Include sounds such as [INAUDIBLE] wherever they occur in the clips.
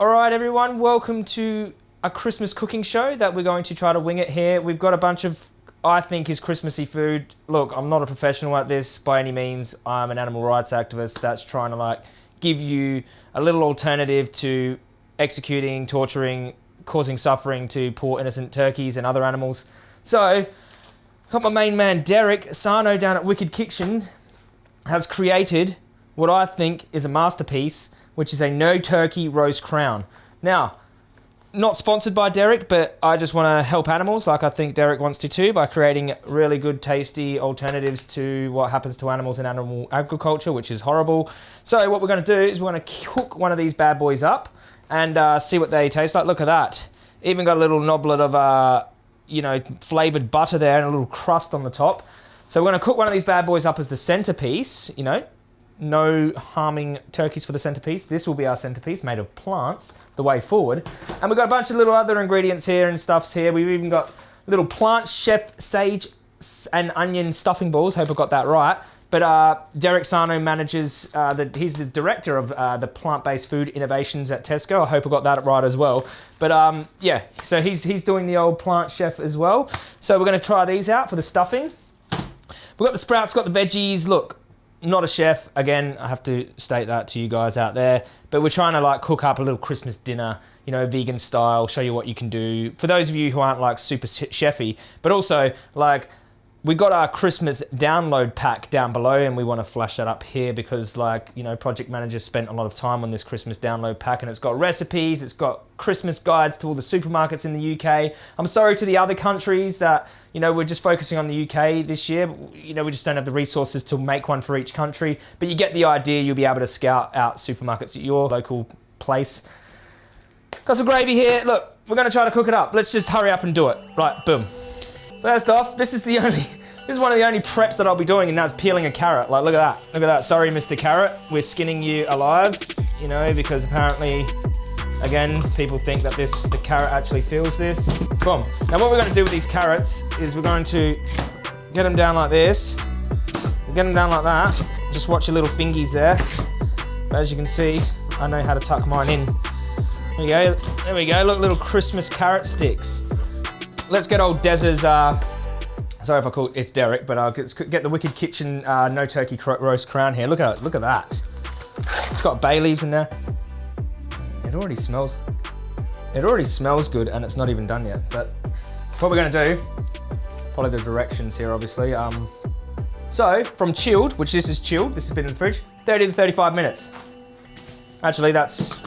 All right, everyone, welcome to a Christmas cooking show that we're going to try to wing it here. We've got a bunch of, I think, is Christmassy food. Look, I'm not a professional at this by any means. I'm an animal rights activist that's trying to like give you a little alternative to executing, torturing, causing suffering to poor innocent turkeys and other animals. So, got my main man Derek Sarno down at Wicked Kitchen has created what I think is a masterpiece, which is a no turkey roast crown. Now, not sponsored by Derek, but I just want to help animals like I think Derek wants to too by creating really good, tasty alternatives to what happens to animals in animal agriculture, which is horrible. So, what we're going to do is we're going to cook one of these bad boys up and uh, see what they taste like. Look at that. Even got a little knoblet of, uh, you know, flavored butter there and a little crust on the top. So, we're going to cook one of these bad boys up as the centerpiece, you know, no harming turkeys for the centerpiece. This will be our centerpiece made of plants, the way forward. And we've got a bunch of little other ingredients here and stuffs here. We've even got little plant chef sage and onion stuffing balls. Hope I got that right. But uh, Derek Sarno manages, uh, the, he's the director of uh, the plant-based food innovations at Tesco. I hope I got that right as well. But um, yeah, so he's, he's doing the old plant chef as well. So we're gonna try these out for the stuffing. We've got the sprouts, got the veggies. Look, not a chef again i have to state that to you guys out there but we're trying to like cook up a little christmas dinner you know vegan style show you what you can do for those of you who aren't like super chefy but also like we got our Christmas download pack down below and we want to flash that up here because like, you know, project manager spent a lot of time on this Christmas download pack and it's got recipes, it's got Christmas guides to all the supermarkets in the UK. I'm sorry to the other countries that, you know, we're just focusing on the UK this year. You know, we just don't have the resources to make one for each country, but you get the idea. You'll be able to scout out supermarkets at your local place. Got some gravy here. Look, we're going to try to cook it up. Let's just hurry up and do it. Right, boom. First off, this is the only, [LAUGHS] this is one of the only preps that I'll be doing and that's peeling a carrot. Like, look at that, look at that. Sorry, Mr. Carrot, we're skinning you alive, you know, because apparently, again, people think that this, the carrot actually feels this. Boom. Now what we're gonna do with these carrots is we're going to get them down like this, get them down like that. Just watch your little fingies there. But as you can see, I know how to tuck mine in. There we go, there we go, look, little Christmas carrot sticks let's get old Dez's, uh, sorry if I call it's Derek, but I'll get, get the Wicked Kitchen uh, no turkey roast crown here. Look at look at that. It's got bay leaves in there. It already smells, it already smells good and it's not even done yet. But what we're gonna do, follow the directions here obviously. Um, so from chilled, which this is chilled, this has been in the fridge, 30 to 35 minutes. Actually, that's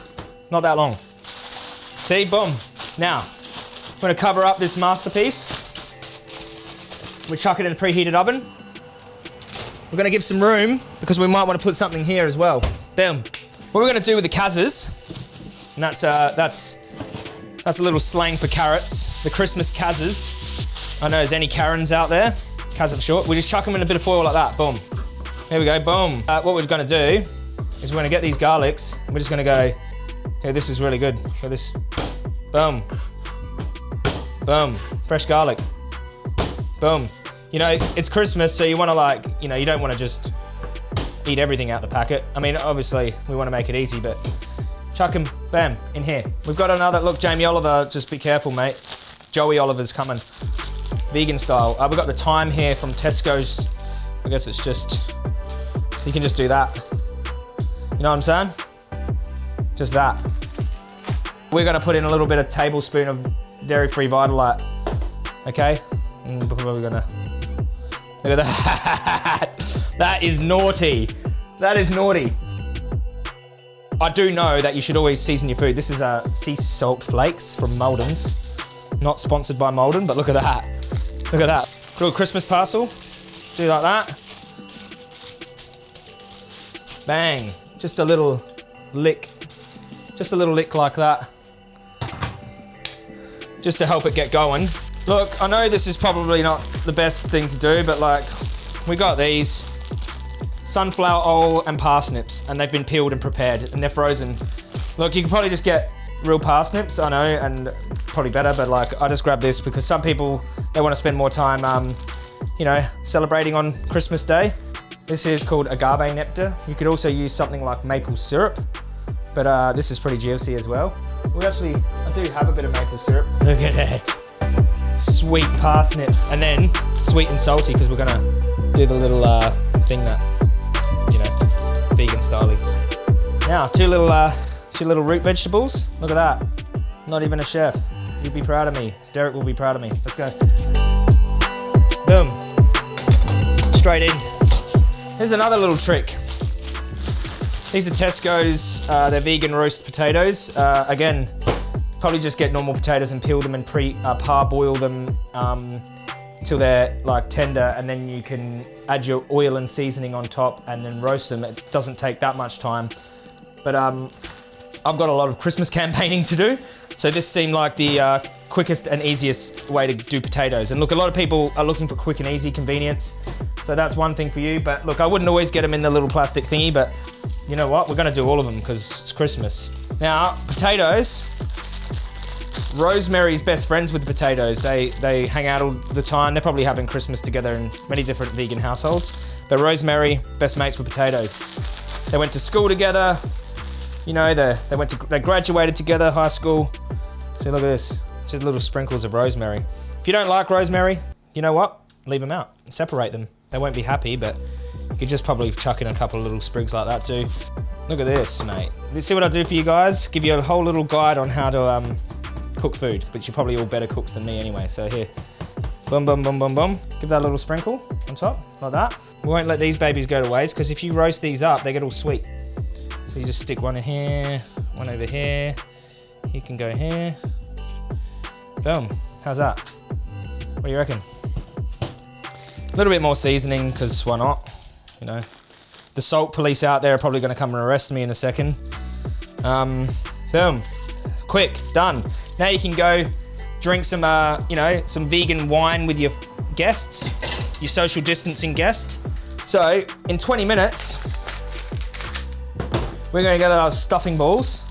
not that long. See, boom. Now, I'm gonna cover up this masterpiece. We chuck it in a preheated oven. We're gonna give some room because we might want to put something here as well. Boom. What we're gonna do with the kazas, and that's uh, that's that's a little slang for carrots. The Christmas kazas. I know there's any Karens out there. Kaz for short. We just chuck them in a bit of foil like that. Boom. Here we go. Boom. Uh, what we're gonna do is we're gonna get these garlics. We're just gonna go. Here, this is really good. Look this. Boom. Boom. Fresh garlic. Boom. You know, it's Christmas, so you want to like, you know, you don't want to just eat everything out the packet. I mean, obviously, we want to make it easy, but chuck them, bam, in here. We've got another, look, Jamie Oliver, just be careful, mate. Joey Oliver's coming. Vegan style. Uh, we've got the thyme here from Tesco's. I guess it's just, you can just do that. You know what I'm saying? Just that. We're gonna put in a little bit of tablespoon of dairy-free Vitalite. Okay, mm, before we're gonna look at that. [LAUGHS] that is naughty. That is naughty. I do know that you should always season your food. This is a sea salt flakes from Maldon's. Not sponsored by Maldon, but look at that. Look at that. Little Christmas parcel. Do like that. Bang. Just a little lick. Just a little lick like that just to help it get going. Look, I know this is probably not the best thing to do, but like, we got these sunflower oil and parsnips, and they've been peeled and prepared, and they're frozen. Look, you can probably just get real parsnips, I know, and probably better, but like, I just grabbed this because some people, they want to spend more time, um, you know, celebrating on Christmas Day. This is called agave nectar. You could also use something like maple syrup. but uh, this is pretty juicy as well. We actually, I do have a bit of maple syrup. Look at that. Sweet parsnips, and then sweet and salty because we're gonna do the little uh, thing that, vegan styling. Now, two little, uh, two little root vegetables. Look at that. Not even a chef. You'd be proud of me. Derek will be proud of me. Let's go. Boom. Straight in. Here's another little trick. These are Tesco's, uh, they're vegan roast potatoes. Uh, again, probably just get normal potatoes and peel them and pre uh, parboil them um, until they're like tender and then you can add your oil and seasoning on top and then roast them. It doesn't take that much time. But um, I've got a lot of Christmas [LAUGHS] campaigning to do. So this seemed like the uh, quickest and easiest way to do potatoes. And look, a lot of people are looking for quick and easy convenience. So that's one thing for you. But look, I wouldn't always get them in the little plastic thingy, but you know what? We're gonna do all of them because it's Christmas. Now, potatoes, Rosemary's best friends with the potatoes. They they hang out all the time. They're probably having Christmas together in many different vegan households. But Rosemary, best mates with potatoes. They went to school together. You know, they they went to they graduated together, high school. See, look at this. Just little sprinkles of rosemary. If you don't like rosemary, you know what? Leave them out. Separate them. They won't be happy, but you could just probably chuck in a couple of little sprigs like that too. Look at this, mate. You see what I do for you guys? Give you a whole little guide on how to um, cook food, but you're probably all better cooks than me anyway. So here, boom, boom, boom, boom, boom. Give that a little sprinkle on top, like that. We won't let these babies go to waste because if you roast these up, they get all sweet. So you just stick one in here, one over here. You can go here. Boom. How's that? What do you reckon? A little bit more seasoning because why not? You know, the salt police out there are probably going to come and arrest me in a second. Um, boom. Quick, done. Now you can go drink some, uh, you know, some vegan wine with your guests, your social distancing guest. So in 20 minutes, we're gonna get our stuffing balls.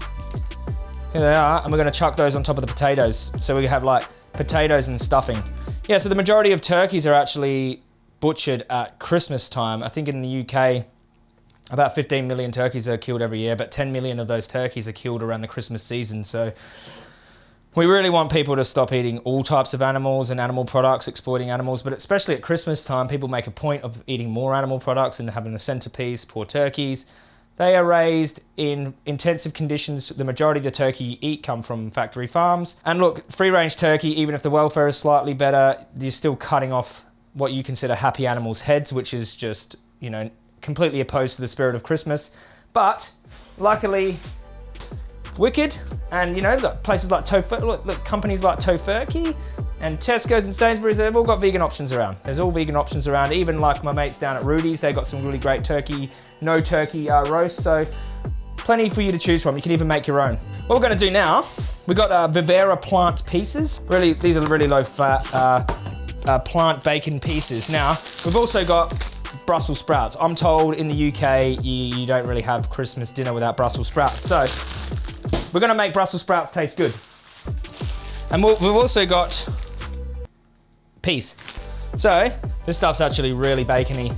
Here they are, and we're gonna chuck those on top of the potatoes. So we have like potatoes and stuffing. Yeah, so the majority of turkeys are actually butchered at Christmas time. I think in the UK, about 15 million turkeys are killed every year, but 10 million of those turkeys are killed around the Christmas season. So we really want people to stop eating all types of animals and animal products, exploiting animals, but especially at Christmas time, people make a point of eating more animal products and having a centerpiece, poor turkeys. They are raised in intensive conditions. The majority of the turkey you eat come from factory farms. And look, free range turkey, even if the welfare is slightly better, you're still cutting off what you consider happy animals' heads, which is just, you know, completely opposed to the spirit of Christmas. But luckily, Wicked, and you know, look, places like Tofurky, look, look, companies like Tofurky and Tesco's and Sainsbury's, they've all got vegan options around. There's all vegan options around. Even like my mates down at Rudy's, they've got some really great turkey, no turkey uh, roast. So plenty for you to choose from. You can even make your own. What we're gonna do now, we've got uh, Vivera plant pieces. Really, these are really low fat uh, uh, plant bacon pieces. Now, we've also got Brussels sprouts. I'm told in the UK, you, you don't really have Christmas dinner without Brussels sprouts. So we're gonna make Brussels sprouts taste good. And we've also got peas. So this stuff's actually really bacony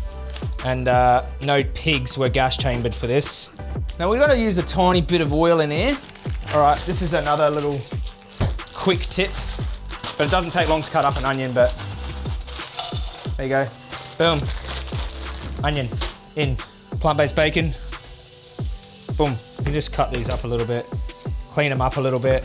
and uh, no pigs were gas chambered for this. Now we're gonna use a tiny bit of oil in here. All right, this is another little quick tip, but it doesn't take long to cut up an onion, but there you go. Boom. Onion in. Plant-based bacon. Boom. You just cut these up a little bit clean them up a little bit.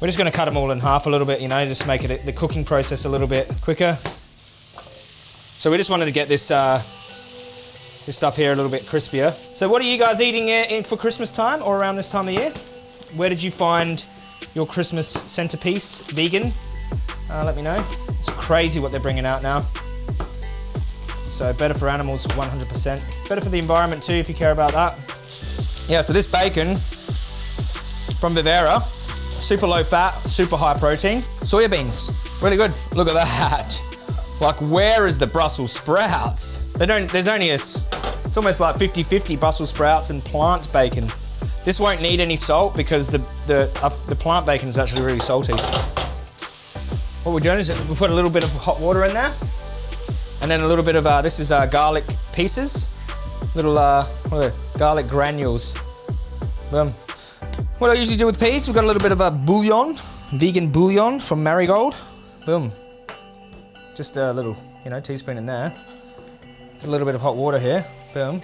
We're just gonna cut them all in half a little bit, you know, just make it the cooking process a little bit quicker. So we just wanted to get this uh, this stuff here a little bit crispier. So what are you guys eating in for Christmas time or around this time of year? Where did you find your Christmas centerpiece vegan? Uh, let me know. It's crazy what they're bringing out now. So better for animals, 100%. Better for the environment too, if you care about that. Yeah, so this bacon from Vivera. Super low fat, super high protein. Soya beans, really good. Look at that. Like, where is the Brussels sprouts? They don't, there's only a, it's almost like 50-50 Brussels sprouts and plant bacon. This won't need any salt because the, the, uh, the plant bacon is actually really salty. What we're doing is we put a little bit of hot water in there and then a little bit of, uh, this is uh, garlic pieces, little uh, garlic granules. Boom. What I usually do with peas, we've got a little bit of a bouillon, vegan bouillon from Marigold. Boom. Just a little, you know, teaspoon in there. A little bit of hot water here. Boom.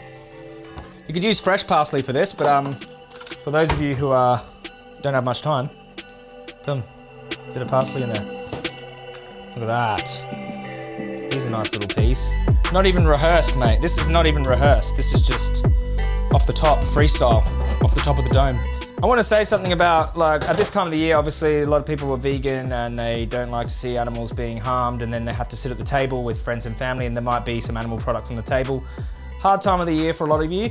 You could use fresh parsley for this, but um, for those of you who uh, don't have much time, boom, bit of parsley in there. Look at that. Here's a nice little piece. Not even rehearsed, mate. This is not even rehearsed. This is just off the top, freestyle, off the top of the dome. I want to say something about, like, at this time of the year, obviously, a lot of people are vegan and they don't like to see animals being harmed, and then they have to sit at the table with friends and family, and there might be some animal products on the table. Hard time of the year for a lot of you.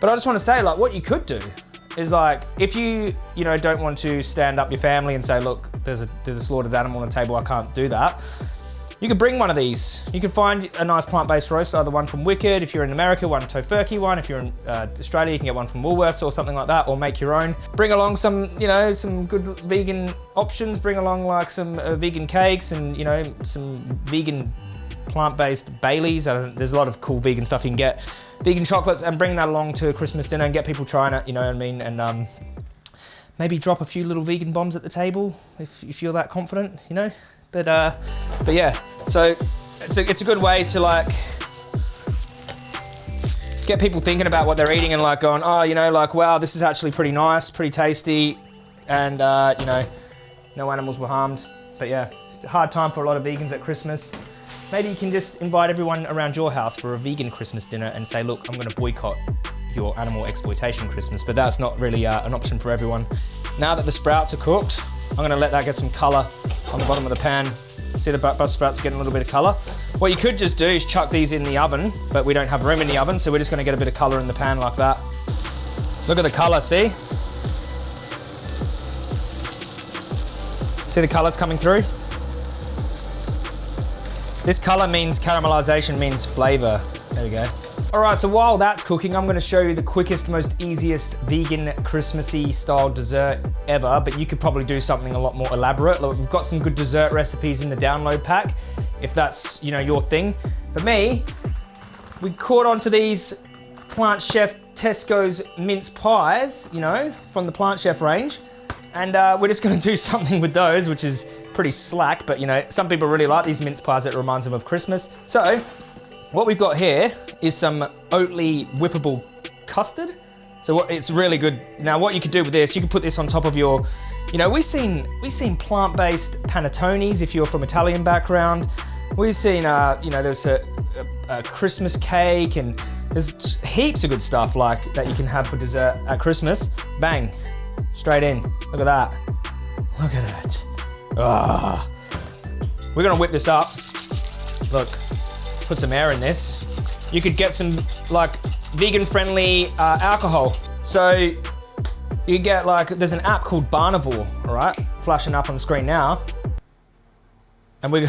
But I just want to say, like, what you could do is like, if you, you know, don't want to stand up your family and say, look, there's a, there's a slaughtered animal on the table, I can't do that. You could bring one of these. You can find a nice plant-based roast, either one from Wicked, if you're in America, one Tofurky one. If you're in uh, Australia, you can get one from Woolworths or something like that, or make your own. Bring along some, you know, some good vegan options. Bring along like some uh, vegan cakes and, you know, some vegan plant-based Baileys. there's a lot of cool vegan stuff you can get. Vegan chocolates and bring that along to a Christmas dinner and get people trying it, you know what I mean? And um, maybe drop a few little vegan bombs at the table if you feel that confident, you know? But, uh, but yeah, so it's a, it's a good way to like get people thinking about what they're eating and like going, oh, you know, like, wow, this is actually pretty nice, pretty tasty. And, uh, you know, no animals were harmed. But yeah, hard time for a lot of vegans at Christmas. Maybe you can just invite everyone around your house for a vegan Christmas dinner and say, look, I'm gonna boycott your animal exploitation Christmas, but that's not really uh, an option for everyone. Now that the sprouts are cooked, I'm gonna let that get some color on the bottom of the pan. See the Brussels sprouts getting a little bit of color. What you could just do is chuck these in the oven, but we don't have room in the oven, so we're just gonna get a bit of color in the pan like that. Look at the color, see? See the colors coming through? This color means caramelization means flavor. There we go. All right, so while that's cooking, I'm gonna show you the quickest, most easiest vegan Christmassy style dessert ever, but you could probably do something a lot more elaborate. Look, we've got some good dessert recipes in the download pack, if that's, you know, your thing. But me, we caught onto these Plant Chef Tesco's mince pies, you know, from the Plant Chef range. And uh, we're just gonna do [LAUGHS] something with those, which is pretty slack, but you know, some people really like these mince pies, it reminds them of Christmas. So, what we've got here is some Oatly whippable custard. So it's really good. Now what you could do with this, you could put this on top of your, you know, we've seen, we've seen plant-based panettones if you're from Italian background. We've seen, uh, you know, there's a, a, a Christmas cake and there's heaps of good stuff like that you can have for dessert at Christmas. Bang, straight in. Look at that. Look at that. Ah. We're gonna whip this up. Look, put some air in this. You could get some like vegan friendly uh, alcohol. So you get like, there's an app called Barnivore, all right? Flashing up on the screen now. And we're [LAUGHS]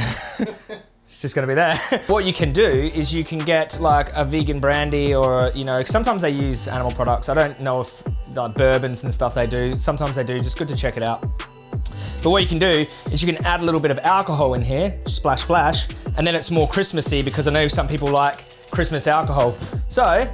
it's just gonna be there. [LAUGHS] what you can do is you can get like a vegan brandy or, you know, sometimes they use animal products. I don't know if like bourbons and stuff they do. Sometimes they do, just good to check it out. But what you can do is you can add a little bit of alcohol in here, splash, splash, and then it's more Christmassy because I know some people like Christmas alcohol. So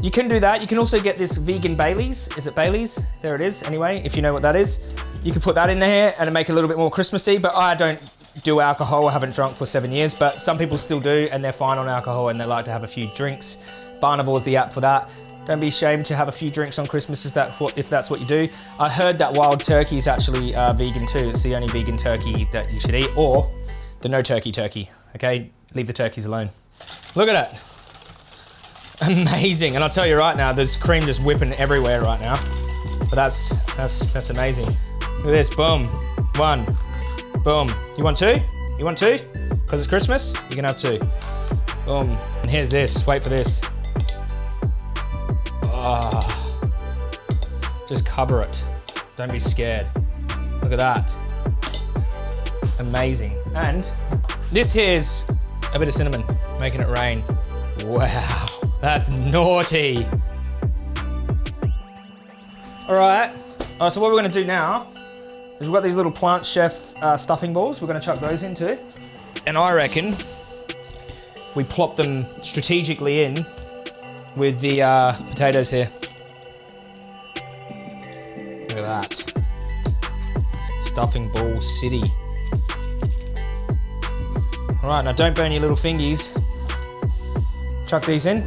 you can do that. You can also get this vegan Baileys. Is it Baileys? There it is. Anyway, if you know what that is, you can put that in there and make it a little bit more Christmassy, but I don't do alcohol. I haven't drunk for seven years, but some people still do and they're fine on alcohol and they like to have a few drinks. Barnivore is the app for that. Don't be ashamed to have a few drinks on Christmas if, that, if that's what you do. I heard that wild turkey is actually uh, vegan too. It's the only vegan turkey that you should eat, or the no turkey turkey, okay? Leave the turkeys alone. Look at that. [LAUGHS] Amazing, and I'll tell you right now, there's cream just whipping everywhere right now. But that's, that's, that's amazing. Look at this, boom, one, boom. You want two? You want two? Because it's Christmas, you can have two. Boom, and here's this, wait for this. Oh. Just cover it. Don't be scared. Look at that. Amazing. And this here's a bit of cinnamon, making it rain. Wow, that's naughty. All right, uh, so what we're gonna do now is we've got these little Plant Chef uh, stuffing balls. We're gonna chuck those into. And I reckon we plop them strategically in with the uh, potatoes here. Look at that. Stuffing ball city. All right, now don't burn your little fingies. Chuck these in.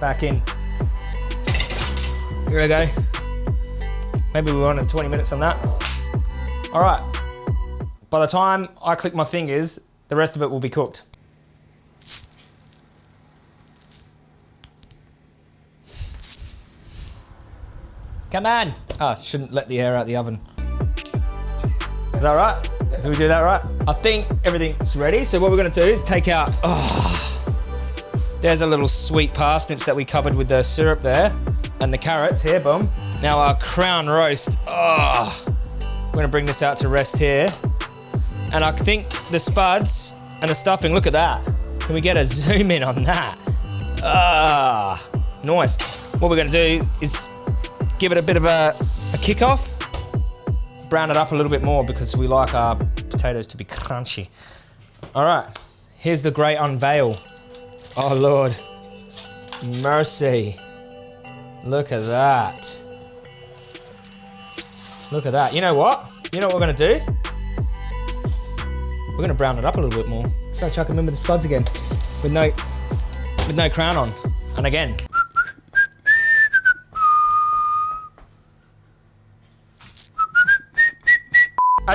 Back in. Here we go. Maybe we want 20 minutes on that. All right. By the time I click my fingers, the rest of it will be cooked. Come on. Ah, oh, shouldn't let the air out the oven. Is that right? Did we do that right? I think everything's ready. So what we're gonna do is take out, oh, there's a little sweet parsnips that we covered with the syrup there and the carrots here, boom. Now our crown roast, oh, we're gonna bring this out to rest here. And I think the spuds and the stuffing, look at that. Can we get a [LAUGHS] zoom in on that? Ah, nice. What we're gonna do is give it a bit of a, a kick off, brown it up a little bit more because we like our potatoes to be crunchy. All right, here's the great unveil. Oh Lord, mercy. Look at that. Look at that. You know what? You know what we're gonna do? We're gonna brown it up a little bit more. Let's go chuck them in with the spuds again. With no, with no crown on. And again.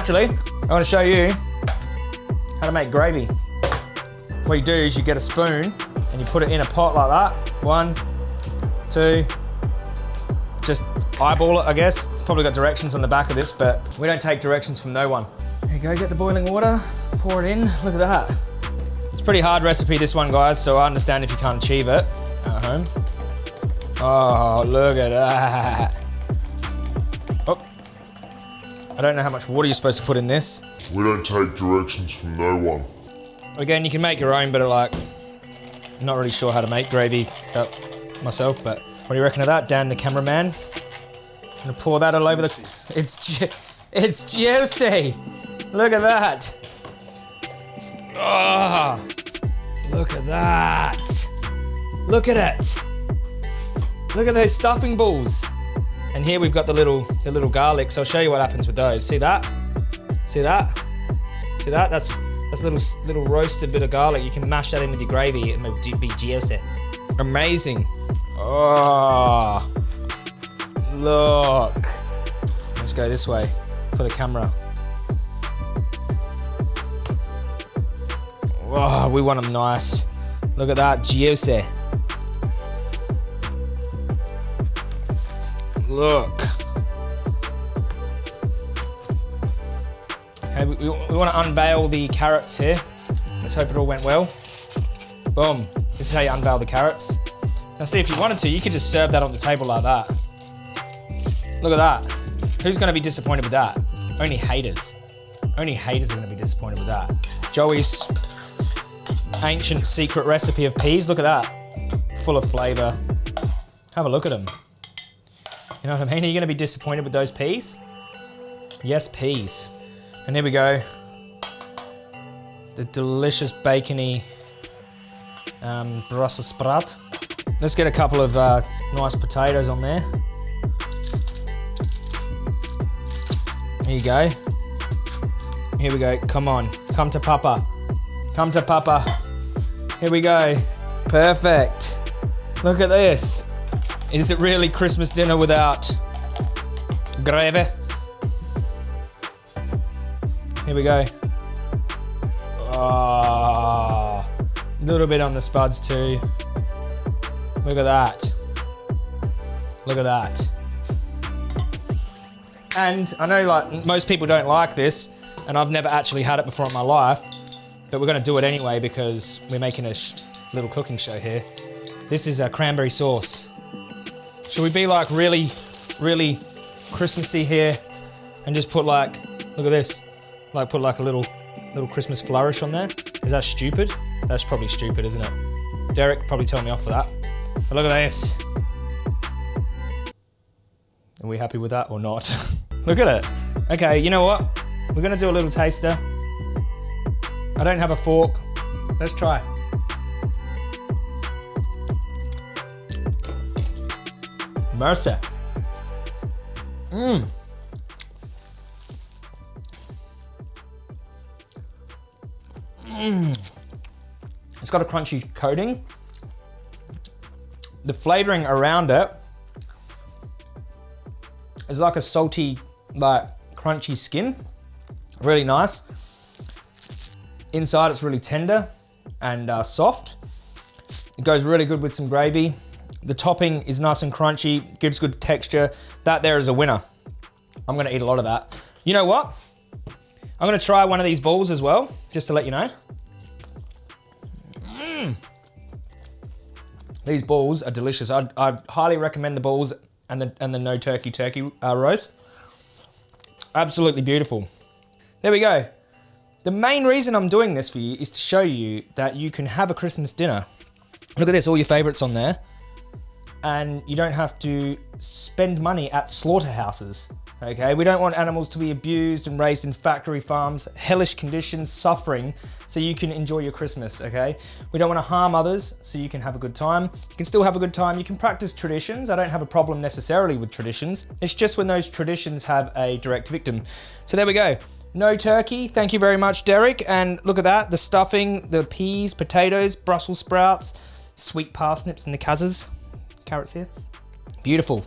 Actually, I wanna show you how to make gravy. What you do is you get a spoon and you put it in a pot like that. One, two, just eyeball it, I guess. It's probably got directions on the back of this, but we don't take directions from no one. There you go, get the boiling water, pour it in, look at that. It's a pretty hard recipe, this one, guys, so I understand if you can't achieve it at home. Oh, look at that. I don't know how much water you're supposed to put in this. We don't take directions from no one. Again, you can make your own, but like, I'm not really sure how to make gravy uh, myself, but what do you reckon of that, Dan, the cameraman? I'm Gonna pour that all over the. It's ju it's juicy. Look at that. Oh, look at that. Look at it. Look at those stuffing balls. And here we've got the little the little garlics. I'll show you what happens with those. See that? See that? See that? That's that's a little little roasted bit of garlic. You can mash that in with your gravy. It will be juicy. Amazing. Oh, look. Let's go this way for the camera. Oh, we want them nice. Look at that, juicy. Look. Okay, we, we, want to unveil the carrots here. Let's hope it all went well. Boom. This is how you unveil the carrots. Now see, if you wanted to, you could just serve that on the table like that. Look at that. Who's gonna be disappointed with that? Only haters. Only haters are gonna be disappointed with that. Joey's ancient secret recipe of peas, look at that. Full of flavor. Have a look at them. You know what I mean? Are you gonna be disappointed with those peas? Yes, peas. And here we go. The delicious bacony um, Brussels sprout. Let's get a couple of uh, nice potatoes on there. Here you go. Here we go. Come on. Come to Papa. Come to Papa. Here we go. Perfect. Look at this. Is it really Christmas dinner without gravy? Here we go. Ah, a little bit on the spuds too. Look at that. Look at that. And I know like most people don't like this and I've never actually had it before in my life, but we're gonna do it anyway because we're making a little cooking show here. This is a cranberry sauce. Should we be like really, really Christmassy here and just put like, look at this, like put like a little, little Christmas flourish on there? Is that stupid? That's probably stupid, isn't it? Derek probably told me off for that. But look at this. Are we happy with that or not? [LAUGHS] look at it. Okay, you know what? We're gonna do a little taster. I don't have a fork. Let's try. Mercy. It's got a crunchy coating. The flavoring around it is like a salty, like crunchy skin. Really nice. Inside it's really tender and uh, soft. It goes really good with some gravy. The topping is nice and crunchy, gives good texture. That there is a winner. I'm gonna eat a lot of that. You know what? I'm gonna try one of these balls as well, just to let you know. Mm. These balls are delicious. I'd, highly recommend the balls and the, and the no turkey turkey uh, roast. Absolutely beautiful. There we go. The main reason I'm doing this for you is to show you that you can have a Christmas dinner. Look at this, all your favorites on there. And you don't have to spend money at slaughterhouses. Okay, we don't want animals to be abused and raised in factory farms, hellish conditions, suffering, so you can enjoy your Christmas, okay? We don't want to harm others, so you can have a good time. You can still have a good time. You can practice traditions. I don't have a problem necessarily with traditions. It's just when those traditions have a direct victim. So there we go. No turkey. Thank you very much, Derek. And look at that. The stuffing, the peas, potatoes, Brussels sprouts, sweet parsnips, and the kazzas. Carrots here. Beautiful.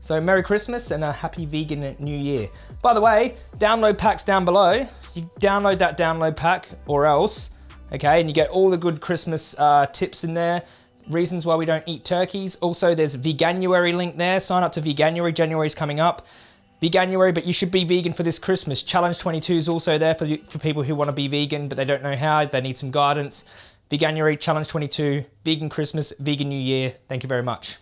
So Merry Christmas and a happy vegan new year. By the way, download packs down below. You download that download pack or else, okay, and you get all the good Christmas uh, tips in there, reasons why we don't eat turkeys. Also, there's Veganuary link there. Sign up to Veganuary. January's coming up. Veganuary, but you should be vegan for this Christmas. Challenge 22 is also there for, for people who want to be vegan, but they don't know how. They need some guidance. Veganuary, Challenge 22, Vegan Christmas, Vegan New Year. Thank you very much.